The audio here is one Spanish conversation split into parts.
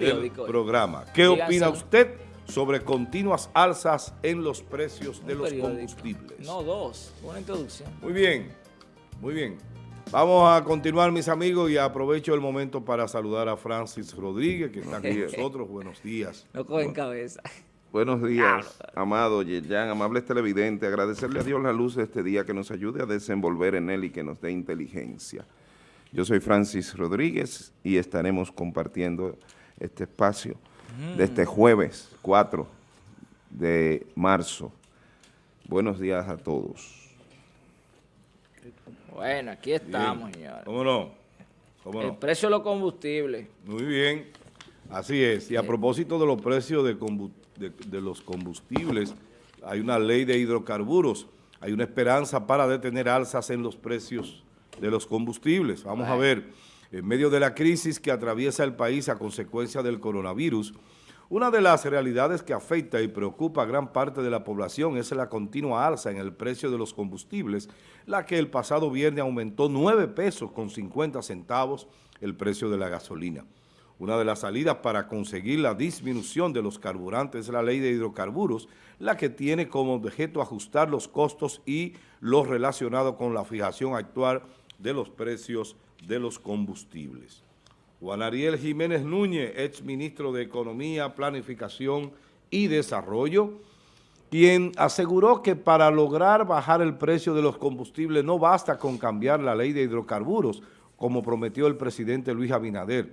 el programa. ¿Qué opina usted sobre continuas alzas en los precios de los combustibles? No, dos. Una introducción. Muy bien, muy bien. Vamos a continuar, mis amigos, y aprovecho el momento para saludar a Francis Rodríguez, que está aquí con nosotros. Buenos días. No cogen cabeza. Buenos días, amado Yeyan, amables televidentes. Agradecerle a Dios la luz de este día que nos ayude a desenvolver en él y que nos dé inteligencia. Yo soy Francis Rodríguez y estaremos compartiendo este espacio de este jueves 4 de marzo. Buenos días a todos. Bueno, aquí estamos, señores. ¿Cómo no? El precio de los combustibles. Muy bien, así es. Y a propósito de los precios de, de los combustibles, hay una ley de hidrocarburos, hay una esperanza para detener alzas en los precios de los combustibles. Vamos a ver en medio de la crisis que atraviesa el país a consecuencia del coronavirus, una de las realidades que afecta y preocupa a gran parte de la población es la continua alza en el precio de los combustibles, la que el pasado viernes aumentó 9 pesos con 50 centavos el precio de la gasolina. Una de las salidas para conseguir la disminución de los carburantes es la ley de hidrocarburos, la que tiene como objeto ajustar los costos y lo relacionado con la fijación actual de los precios de los combustibles. Juan Ariel Jiménez Núñez, ex ministro de Economía, Planificación y Desarrollo, quien aseguró que para lograr bajar el precio de los combustibles no basta con cambiar la ley de hidrocarburos, como prometió el presidente Luis Abinader.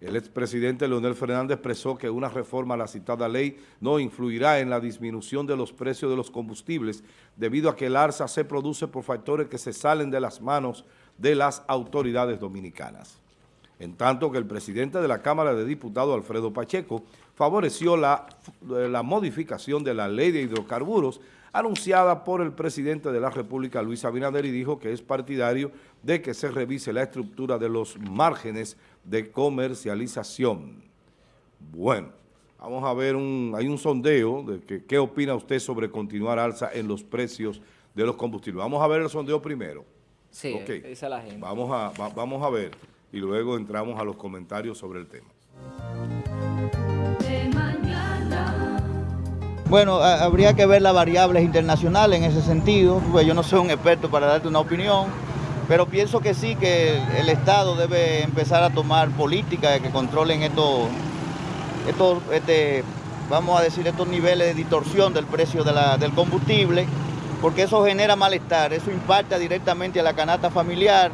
El expresidente Leonel Fernández expresó que una reforma a la citada ley no influirá en la disminución de los precios de los combustibles, debido a que el alza se produce por factores que se salen de las manos de las autoridades dominicanas. En tanto que el presidente de la Cámara de Diputados, Alfredo Pacheco, favoreció la, la modificación de la ley de hidrocarburos anunciada por el presidente de la República, Luis Abinader, y dijo que es partidario de que se revise la estructura de los márgenes de comercialización. Bueno, vamos a ver, un, hay un sondeo de qué opina usted sobre continuar alza en los precios de los combustibles. Vamos a ver el sondeo primero. Sí, dice la gente. Vamos a, vamos a ver y luego entramos a los comentarios sobre el tema. Bueno, habría que ver las variables internacionales en ese sentido, pues yo no soy un experto para darte una opinión, pero pienso que sí, que el Estado debe empezar a tomar políticas que controlen estos, estos este, vamos a decir, estos niveles de distorsión del precio del combustible, porque eso genera malestar, eso impacta directamente a la canasta familiar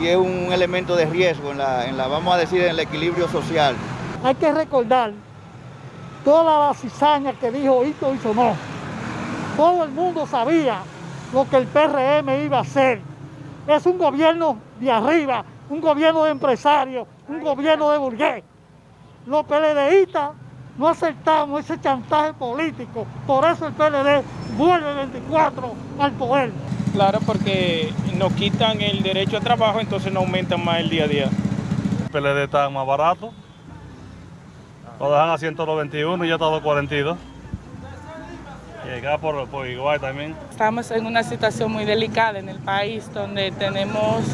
y es un elemento de riesgo en la, vamos a decir, en el equilibrio social. Hay que recordar toda la cizaña que dijo Hito hizo no. Todo el mundo sabía lo que el PRM iba a hacer. Es un gobierno de arriba, un gobierno de empresarios, un gobierno de burgués. Los PLDistas no aceptamos ese chantaje político, por eso el PLD vuelve 24 al poder. Claro, porque nos quitan el derecho a trabajo, entonces no aumentan más el día a día. El PLD está más barato, lo dejan a 121 y ya está a 242. Y acá por, por igual también. Estamos en una situación muy delicada en el país, donde tenemos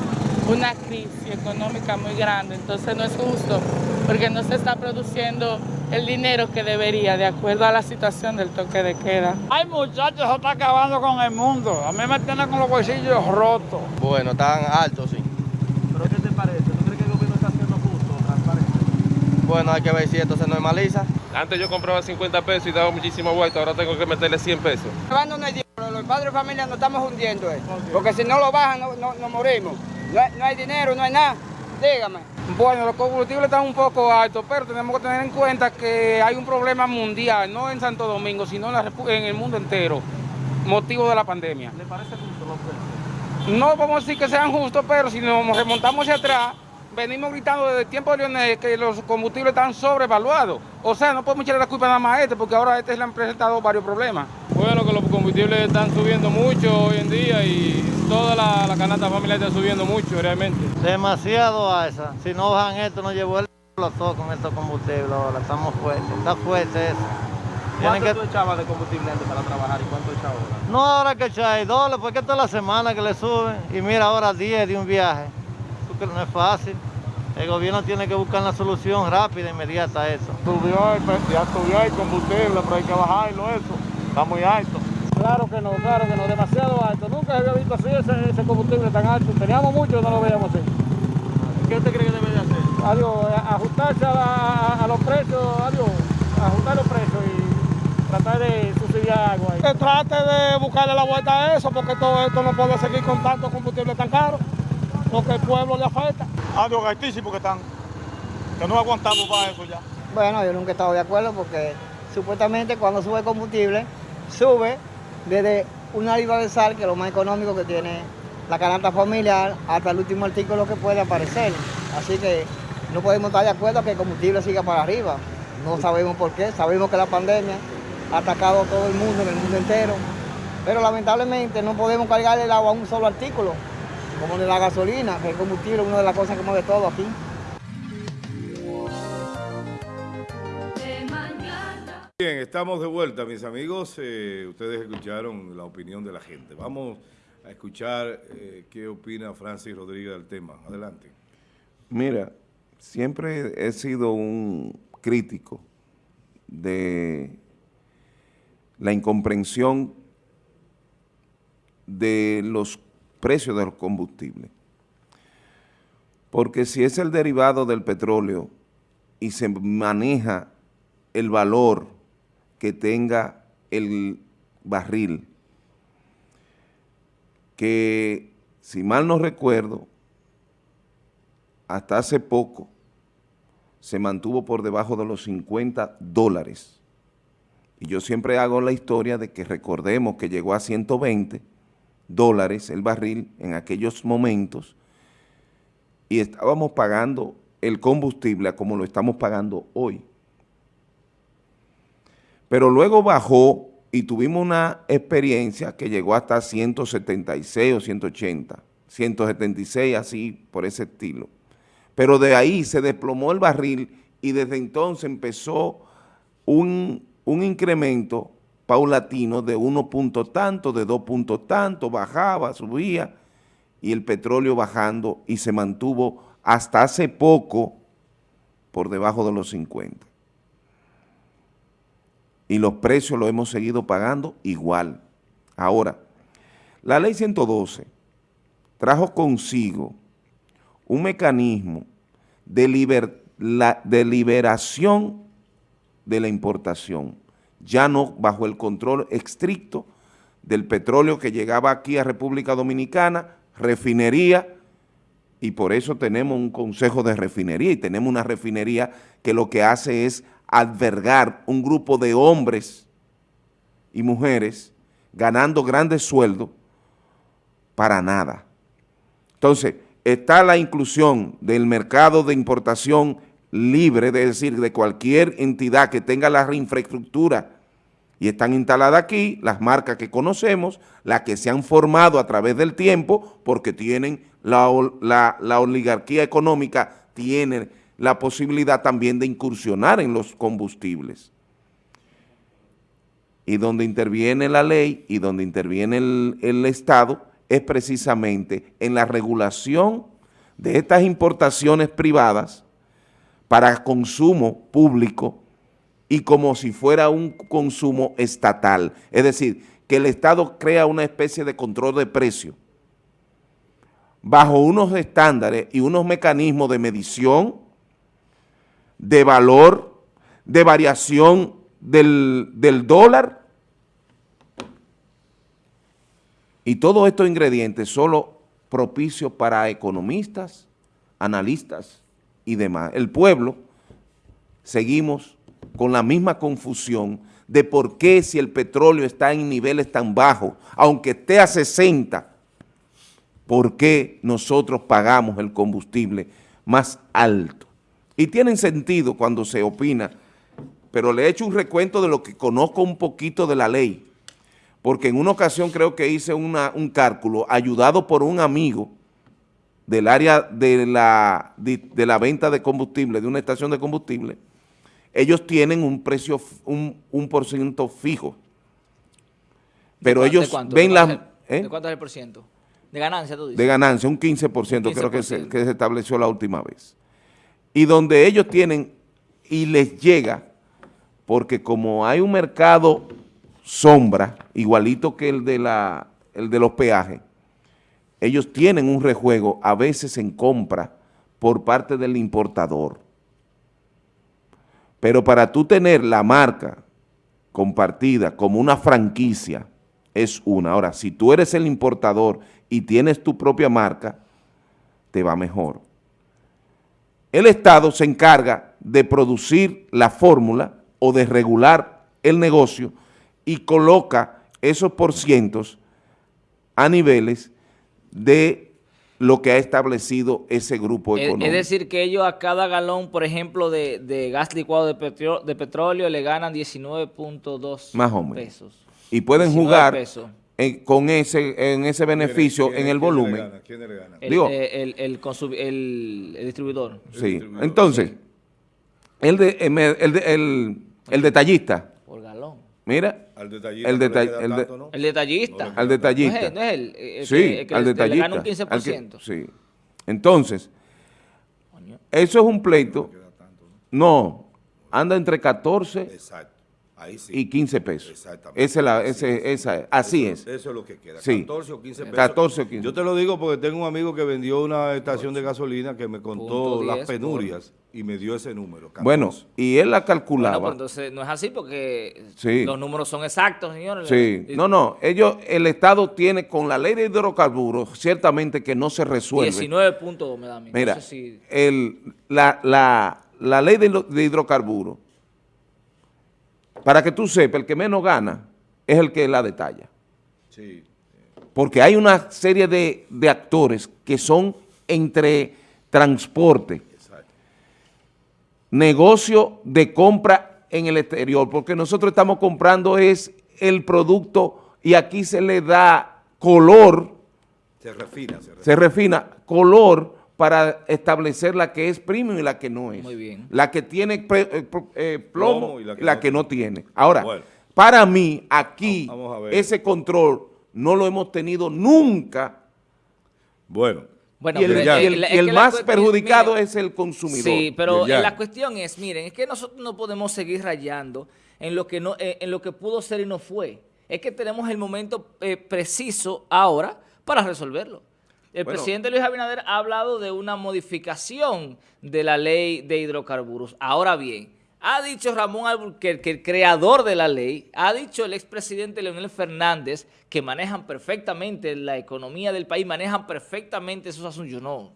una crisis económica muy grande, entonces no es justo porque no se está produciendo el dinero que debería de acuerdo a la situación del toque de queda. Ay muchachos, se está acabando con el mundo, a mí me tienen con los bolsillos rotos. Bueno, están altos, sí. ¿Pero qué te parece? ¿Tú crees que el gobierno está haciendo justo, transparente? Bueno, hay que ver si esto se normaliza. Antes yo compraba 50 pesos y daba muchísimo vuelta, ahora tengo que meterle 100 pesos. Los padres de familia nos estamos hundiendo, eh. porque si no lo bajan, no, no morimos. No hay, dinero, no hay nada. Dígame. Bueno, los combustibles están un poco altos, pero tenemos que tener en cuenta que hay un problema mundial, no en Santo Domingo, sino en, el mundo entero, motivo de la pandemia. ¿Le parece justo los precios? No vamos a decir que sean justos, pero si nos remontamos hacia atrás, venimos gritando desde el tiempo de Leonel que los combustibles están sobrevaluados. O sea, no podemos echarle la culpa nada más a este, porque ahora a este le han presentado varios problemas. Bueno, que los combustibles están subiendo mucho hoy en día y toda la, canasta familiar está subiendo mucho realmente. Demasiado alza. Si no bajan esto, no llevo el todo con estos combustibles ahora. Estamos fuertes, está fuerte eso. ¿Cuánto tú echabas de combustible antes para trabajar y cuánto echabas ahora? No, ahora que echáis dólares, porque esta es la semana que le suben. Y mira, ahora 10 de un viaje. Porque no es fácil. El gobierno tiene que buscar una solución rápida, inmediata a eso. Subió el, ya subió el combustible, pero hay que bajarlo eso. Está muy alto. Claro que no, claro que no, demasiado alto. Nunca se había visto así ese, combustible tan alto. Teníamos mucho y no lo veíamos así. ¿Qué usted cree que debe de hacer? Adiós, ajustarse a, los precios, adiós, ajustar los precios y tratar de subsidiar algo ahí. Que trate de buscarle la vuelta a eso, porque todo esto no puede seguir con tanto combustible tan caro, porque el pueblo le afecta. Adiós, altísimo que están, que no aguantamos para eso ya. Bueno, yo nunca he estado de acuerdo porque supuestamente cuando sube el combustible, sube desde una libra de sal, que es lo más económico que tiene la canasta familiar, hasta el último artículo que puede aparecer. Así que no podemos estar de acuerdo que el combustible siga para arriba. No sabemos por qué, sabemos que la pandemia ha atacado a todo el mundo, en el mundo entero, pero lamentablemente no podemos cargar el agua a un solo artículo, como de la gasolina, que el combustible es una de las cosas que mueve todo aquí. Bien, estamos de vuelta, mis amigos. Eh, ustedes escucharon la opinión de la gente. Vamos a escuchar eh, qué opina Francis Rodríguez del tema. Adelante. Mira, siempre he sido un crítico de la incomprensión de los precios de los combustibles. Porque si es el derivado del petróleo y se maneja el valor que tenga el barril, que si mal no recuerdo, hasta hace poco se mantuvo por debajo de los 50 dólares. Y yo siempre hago la historia de que recordemos que llegó a 120 dólares el barril en aquellos momentos y estábamos pagando el combustible como lo estamos pagando hoy pero luego bajó y tuvimos una experiencia que llegó hasta 176 o 180, 176 así por ese estilo. Pero de ahí se desplomó el barril y desde entonces empezó un, incremento paulatino de uno punto tanto, de dos puntos tanto, bajaba, subía, y el petróleo bajando y se mantuvo hasta hace poco por debajo de los 50 y los precios los hemos seguido pagando igual. Ahora, la ley 112 trajo consigo un mecanismo de, de liberación de la importación, ya no bajo el control estricto del petróleo que llegaba aquí a República Dominicana, refinería, y por eso tenemos un consejo de refinería y tenemos una refinería que lo que hace es albergar un grupo de hombres y mujeres ganando grandes sueldos para nada. Entonces, está la inclusión del mercado de importación libre, es decir, de cualquier entidad que tenga la infraestructura y están instaladas aquí las marcas que conocemos, las que se han formado a través del tiempo porque tienen la, oligarquía económica, tienen la posibilidad también de incursionar en los combustibles. Y donde interviene la ley y donde interviene el Estado es precisamente en la regulación de estas importaciones privadas para consumo público y como si fuera un consumo estatal. Es decir, que el Estado crea una especie de control de precio bajo unos estándares y unos mecanismos de medición de valor, de variación del, dólar. Y todos estos ingredientes solo propicios para economistas, analistas y demás. El pueblo seguimos con la misma confusión de por qué si el petróleo está en niveles tan bajos, aunque esté a 60, por qué nosotros pagamos el combustible más alto. Y tienen sentido cuando se opina, pero le he hecho un recuento de lo que conozco un poquito de la ley, porque en una ocasión creo que hice un cálculo ayudado por un amigo del área de la, de, la venta de combustible, de una estación de combustible, ellos tienen un precio, un, un por ciento fijo. Pero ellos ven las... ¿De ¿eh? cuánto es el por De ganancia, tú dices. De ganancia, un 15%, creo que se, que se estableció la última vez. y donde ellos tienen y les llega, porque como hay un mercado sombra, igualito que el de, la, el de los peajes, ellos tienen un rejuego a veces en compra por parte del importador. Pero para tú tener la marca compartida como una franquicia, es una. Ahora, si tú eres el importador y tienes tu propia marca, te va mejor. El Estado se encarga de producir la fórmula o de regular el negocio y coloca esos porcientos a niveles de lo que ha establecido ese grupo económico. Es decir, que ellos a cada galón, por ejemplo, de, gas licuado de, petróleo, le ganan 19.2 pesos. Y pueden jugar con ese en ese beneficio en el volumen. ¿Quién le gana? El, el, distribuidor. Sí, entonces, el, de, el, el detallista. Por galón. Mira, al detallista. El, el detallista. al detallista. No es, el, sí, al detallista. Le gana un 15%. sí. Entonces, eso es un pleito. No, anda entre 14 Exacto. Y 15 pesos. Exactamente. Esa la, ese, esa, así es. Eso es lo que queda. 14 o 15 pesos. 14 o 15. Yo te lo digo porque tengo un amigo que vendió una estación de gasolina que me contó las penurias y me dio ese número. Bueno, y él la calculaba. Bueno, pues entonces no es así porque los números son exactos, señores. Sí, no, no, ellos, el Estado tiene con la ley de hidrocarburos, ciertamente que no se resuelve. 19 puntos me da a mí. Mira, el, la, la, la ley de, de hidrocarburos, para que tú sepas, el que menos gana es el que la detalla. Sí. Porque hay una serie de, de actores que son entre transporte, negocio de compra en el exterior, porque nosotros estamos comprando es el producto y aquí se le da color. Se refina. Se refina, color para establecer la que es premium y la que no es. Muy bien. La que tiene eh, eh, plomo, y la que, no. tiene. Ahora, para mí, aquí, ese control no lo hemos tenido nunca. Bueno, y el, más perjudicado es el consumidor. Sí, pero la cuestión es, miren, es que nosotros no podemos seguir rayando en lo que, no, eh, en lo que pudo ser y no fue. Es que tenemos el momento eh, preciso ahora para resolverlo. El presidente Luis Abinader ha hablado de una modificación de la ley de hidrocarburos. Ahora bien, ha dicho Ramón Alburquerque, el creador de la ley, ha dicho el expresidente Leonel Fernández que manejan perfectamente la economía del país, manejan perfectamente esos asuntos. Yo no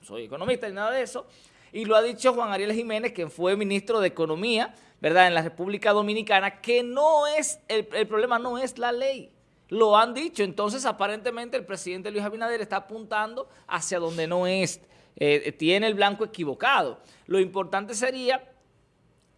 soy, economista ni nada de eso. Y lo ha dicho Juan Ariel Jiménez, quien fue ministro de Economía, ¿verdad?, en la República Dominicana, que no es, el, problema no es la ley. Lo han dicho. Entonces, aparentemente, el presidente Luis Abinader está apuntando hacia donde no es. Eh, tiene el blanco equivocado. Lo importante sería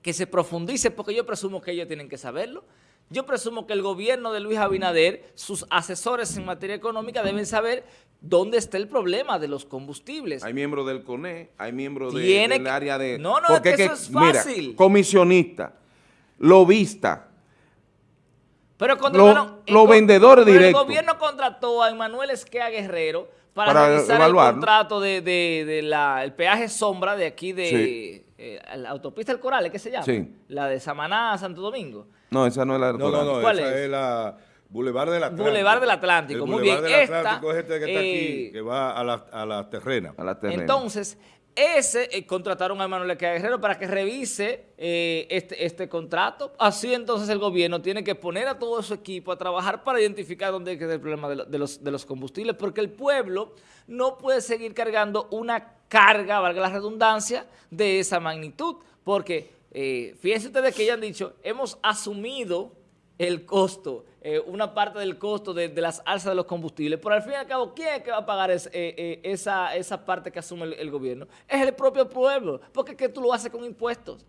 que se profundice, porque yo presumo que ellos tienen que saberlo. Yo presumo que el gobierno de Luis Abinader, sus asesores en materia económica deben saber dónde está el problema de los combustibles. Hay miembros del CONE, hay miembros del área de... No, no, porque eso es fácil. Mira, comisionista, lobista, pero cuando los vendedores directos. El gobierno contrató a Emanuel Esquea Guerrero para, realizar el contrato de, de, la, el peaje sombra de aquí de eh, la autopista El Coral, ¿qué se llama? Sí. La de Samaná a Santo Domingo. No, esa no es la del No, no, no, ¿Cuál esa es? la Boulevard del Atlántico. Boulevard del Atlántico, muy bien. Del Atlántico es este que está aquí, eh, que va a la, a la terrena. A la terrena. Entonces, ese eh, contrataron a Manuel Guerrero para que revise eh, este, este contrato. Así entonces el gobierno tiene que poner a todo su equipo a trabajar para identificar dónde es el problema de, los, de los combustibles, porque el pueblo no puede seguir cargando una carga, valga la redundancia, de esa magnitud. Porque eh, fíjense ustedes que ya han dicho, hemos asumido el costo, eh, una parte del costo de, las alzas de los combustibles, pero al fin y al cabo, ¿quién es que va a pagar eh, eh, esa, esa parte que asume el, gobierno? Es el propio pueblo, porque que tú lo haces con impuestos.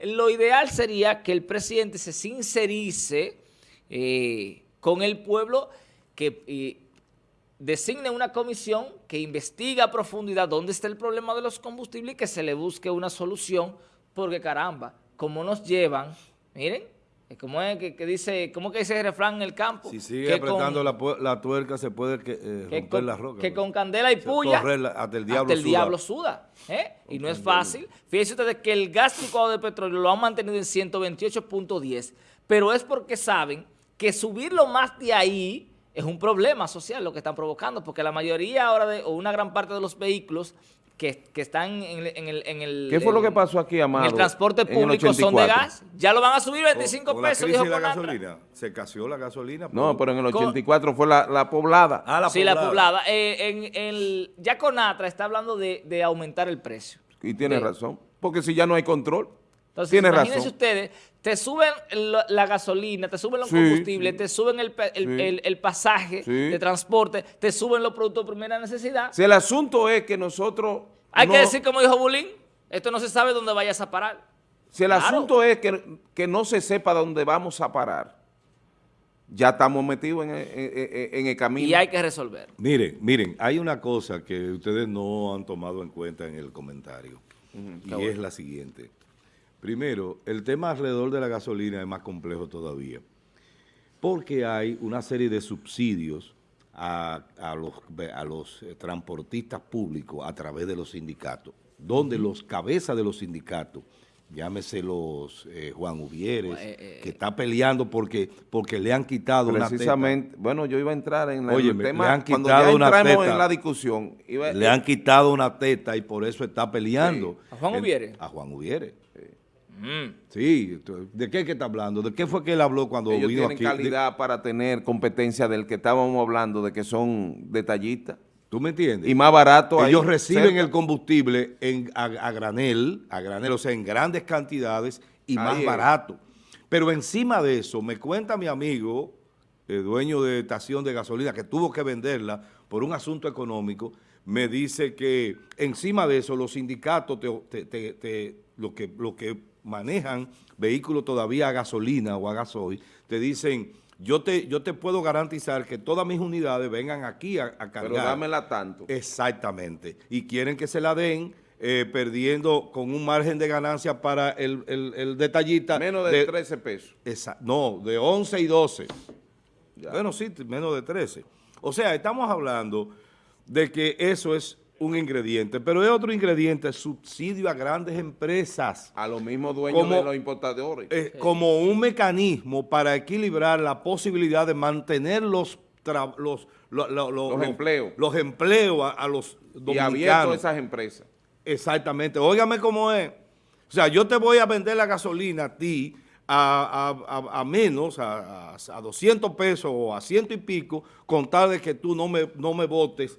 lo ideal sería que el presidente se sincerice con el pueblo, que designe una comisión que investiga a profundidad dónde está el problema de los combustibles y que se le busque una solución, porque caramba, como nos llevan, miren, ¿Cómo es que, que dice, cómo que dice el refrán en el campo? Si sigue que apretando con, la, la tuerca se puede que, eh, que con, la roca. que ¿verdad? con candela y puya la- hasta el diablo hasta el suda. diablo suda. ¿eh? Y no es fácil. Fíjense ustedes que el gas licuado de petróleo lo han mantenido en 128.10, pero es porque saben que subirlo más de ahí es un problema social lo que están provocando, porque la mayoría ahora, de, o una gran parte de los vehículos que, que están en el, en el, en el- ¿Qué fue lo que pasó aquí, Amado? En el transporte en el público son de 84? gas. Ya lo van a subir 25 Con- con la pesos, crisis dijo la gasolina. Se casió la gasolina. No, pero en el Con- 84 fue la, la poblada. Ah, la sí, la poblada. Eh, en el, ya Conatra está hablando de, de aumentar el precio. Y tiene de- razón. Porque si ya no hay control, Entonces, tiene imagínense razón. ustedes, te suben la, la gasolina, te suben los Sí, combustibles, sí. te suben el, el, Sí. el- el pasaje Sí. de transporte, te suben los productos de primera necesidad. Si el asunto es que nosotros... Hay no- que decir, como dijo Bulín, esto no se sabe dónde vayas a parar. Si el Claro. asunto es que, que no se sepa dónde vamos a parar, ya estamos metidos en, el- en- el camino. Y hay que resolver. Miren, miren, hay una cosa que ustedes no han tomado en cuenta en el comentario y bueno. es la siguiente. Primero, el tema alrededor de la gasolina es más complejo todavía porque hay una serie de subsidios a, a los, a los eh, transportistas públicos a través de los sindicatos, donde los cabezas de los sindicatos, llámese los eh, Juan Uvieres, que está peleando porque, porque le han quitado una teta. Precisamente, bueno, yo iba a entrar en la- el Óyeme, tema, le han cuando quitado ya una entramos teta. en la discusión. iba- Le han quitado una teta y por eso está peleando. ¿A Juan Ubiere? A Juan Ubiere. Mm. Sí, ¿de qué es que está hablando? ¿De qué fue que él habló cuando Ellos vino tienen aquí? calidad para tener competencia del que estábamos hablando, de que son detallistas. ¿Tú me entiendes? Y más barato ahí, Ellos reciben cerca. el combustible en, a, a granel, a granel, o sea, en grandes cantidades y Ahí más es. barato. Pero encima de eso, me cuenta mi amigo, el dueño de estación de gasolina, que tuvo que venderla por un asunto económico, me dice que encima de eso los sindicatos, te, te- te- te- lo, que, lo que manejan vehículos todavía a gasolina o a gasoil, te dicen, yo te, yo te puedo garantizar que todas mis unidades vengan aquí a, a cargar. Pero dámela tanto. Exactamente. Y quieren que se la den eh, perdiendo con un margen de ganancia para el, el- el detallista. Menos de 13 pesos. Esa- no, de 11 y 12. Ya. Bueno, sí, menos de 13. O sea, estamos hablando de que eso es un ingrediente, pero es otro ingrediente, subsidio a grandes empresas. A los mismos dueños Como- de los importadores. eh, como un mecanismo para equilibrar la posibilidad de mantener los, los, lo- lo- lo- Los lo- empleos. los empleos a, a los y dominicanos. abierto a esas empresas. Exactamente. Óigame cómo es. O sea, yo te voy a vender la gasolina a ti a, a- a- menos, a, a- a 200 pesos o a ciento y pico, con tal de que tú no me, no me votes,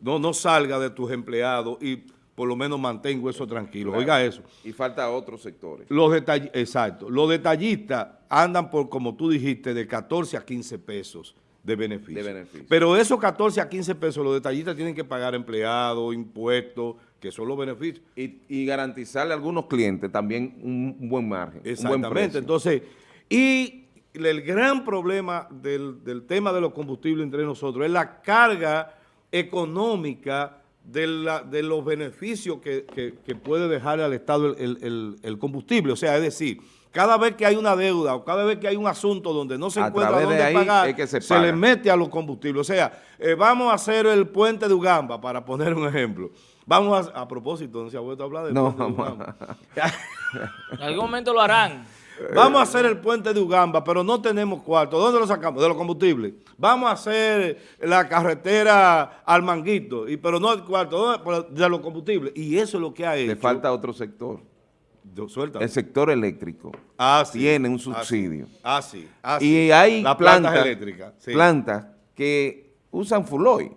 no, no salga de tus empleados y por lo menos mantengo eso tranquilo. Claro. Oiga eso. Y falta otros sectores. Los detall- exacto. Los detallistas andan por, como tú dijiste, de 14 a 15 pesos de beneficio. De beneficio. Pero esos 14 a 15 pesos los detallistas tienen que pagar empleados, impuestos, que son los beneficios. Y, y garantizarle a algunos clientes también un, buen margen. Un buen Exactamente. precio. Entonces, y el gran problema del, del tema de los combustibles entre nosotros es la carga económica de, la- de los beneficios que, que- que puede dejar al Estado el, el- combustible. O sea, es decir, cada vez que hay una deuda o cada vez que hay un asunto donde no se A encuentra de dónde ahí pagar, es que se se, paga. le mete a los combustibles. O sea, eh, vamos a hacer el puente de Ugamba, para poner un ejemplo. Vamos a, a propósito, no se ha vuelto a hablar del No, puente de Ugamba. En algún momento lo harán. Vamos a hacer el puente de Ugamba, pero no tenemos cuarto. ¿Dónde lo sacamos? De los combustibles. Vamos a hacer la carretera al Manguito, y, pero no el cuarto, ¿dónde? De los combustibles. Y eso es lo que ha hecho. Le falta otro sector. Suelta. El sector eléctrico Ah, sí. tiene un Ah, subsidio. Ah, sí. Ah, sí. Y hay plantas eléctricas. sí. plantas que usan fuloy,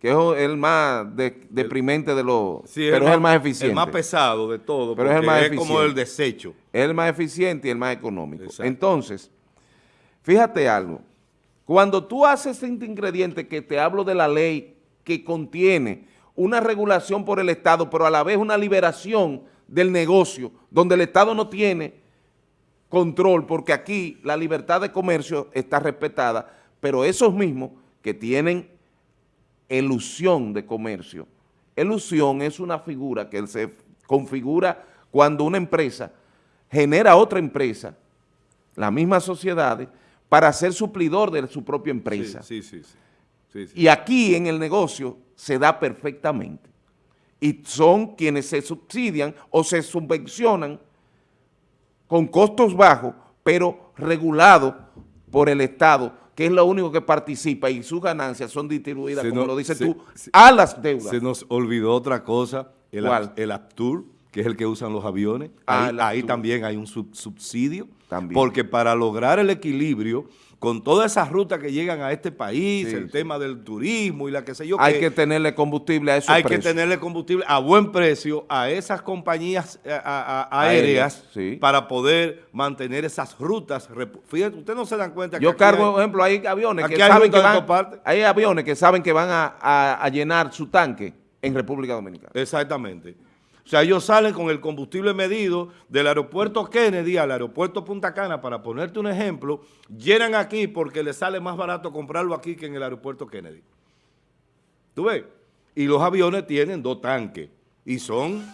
que es el más de- deprimente de los... Pero es el más eficiente. El más pesado de todo, Pero es el más es como el desecho. Es el más eficiente y el más económico. Exacto. Entonces, fíjate algo. Cuando tú haces este ingrediente que te hablo de la ley que contiene una regulación por el Estado, pero a la vez una liberación del negocio, donde el Estado no tiene control, porque aquí la libertad de comercio está respetada, pero esos mismos que tienen elusión de comercio, elusión es una figura que se configura cuando una empresa genera otra empresa las mismas sociedades, para ser suplidor de su propia empresa. Sí, sí, sí. Y aquí en el negocio se da perfectamente. Y son quienes se subsidian o se subvencionan con costos bajos, pero regulados por el Estado, que es lo único que participa y sus ganancias son distribuidas, Se como lo dices se- tú, se- a las deudas. Se nos olvidó otra cosa, el, ¿Cuál? Ap- el Aptur, que es el que usan los aviones. Ah, ahí, también hay un sub- subsidio. También. Porque para lograr el equilibrio, con todas esas rutas que llegan a este país, Sí, el sí. tema del turismo y la que sé yo Hay que tenerle combustible a esos hay que tenerle combustible a buen precio a esas compañías eh, a- a- aéreas sí. para poder mantener esas rutas. Fíjate, ustedes no se dan cuenta que Yo cargo, hay- por ejemplo, hay aviones que hay saben que van, hay aviones que saben que van a- a llenar su tanque en República Dominicana. Exactamente. O sea, ellos salen con el combustible medido del aeropuerto Kennedy al aeropuerto Punta Cana, para ponerte un ejemplo, llenan aquí porque les sale más barato comprarlo aquí que en el aeropuerto Kennedy. ¿Tú ves? Y los aviones tienen dos tanques y son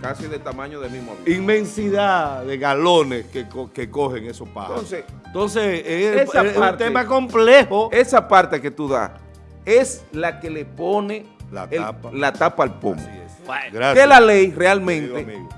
Casi del tamaño del mismo avión. inmensidad de galones que, co- que cogen esos pájaros. Entonces, Entonces, es, un tema complejo. Esa parte que tú das es la que le pone La el- tapa. la tapa al pomo. Gracias. Que la ley realmente, amigo.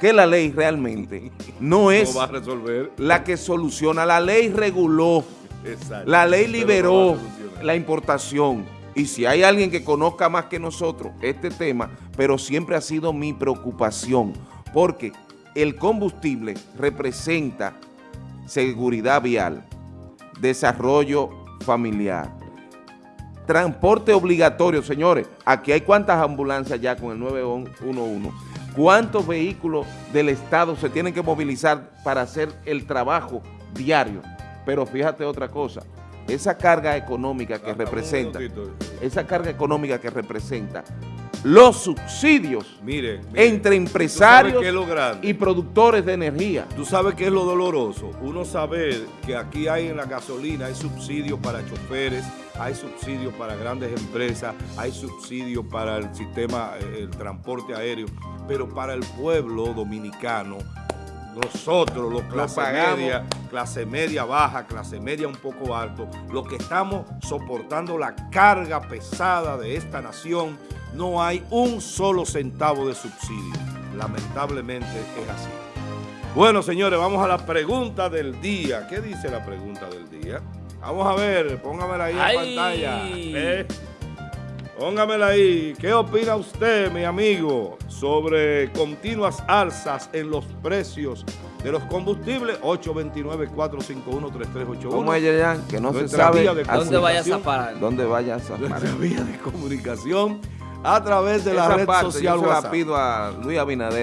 que la ley realmente no es No va a resolver. la que soluciona. La ley reguló, Exacto. la ley no liberó la importación. Y si hay alguien que conozca más que nosotros este tema, pero siempre ha sido mi preocupación, porque el combustible representa seguridad vial, desarrollo familiar, transporte obligatorio, señores. Aquí hay cuántas ambulancias ya con el 911, cuántos vehículos del Estado se tienen que movilizar para hacer el trabajo diario. Pero fíjate otra cosa, esa carga económica que representa, esa carga económica que representa los subsidios Mire, mire, entre ¿tú empresarios y productores de energía. Tú sabes qué es lo doloroso. Uno saber que aquí hay en la gasolina, hay subsidios para choferes, hay subsidios para grandes empresas, hay subsidios para el sistema, eh, el transporte aéreo, pero para el pueblo dominicano, nosotros, los clase pagamos. media, clase media baja, clase media un poco alto, los que estamos soportando la carga pesada de esta nación, no hay un solo centavo de subsidio. Lamentablemente es así. Bueno, señores, vamos a la pregunta del día. ¿Qué dice la pregunta del día? Vamos a ver, póngamela ahí en pantalla. ¿eh? Póngamela ahí. ¿Qué opina usted, mi amigo, sobre continuas alzas en los precios de los combustibles? 829-451-3381. ¿Cómo es, Yayan? Que no se sabe ¿Dónde vayas a parar? dónde vayas a parar. Nuestra vía de comunicación a través de la Esa red parte social yo se la WhatsApp. pido a Luis Abinader.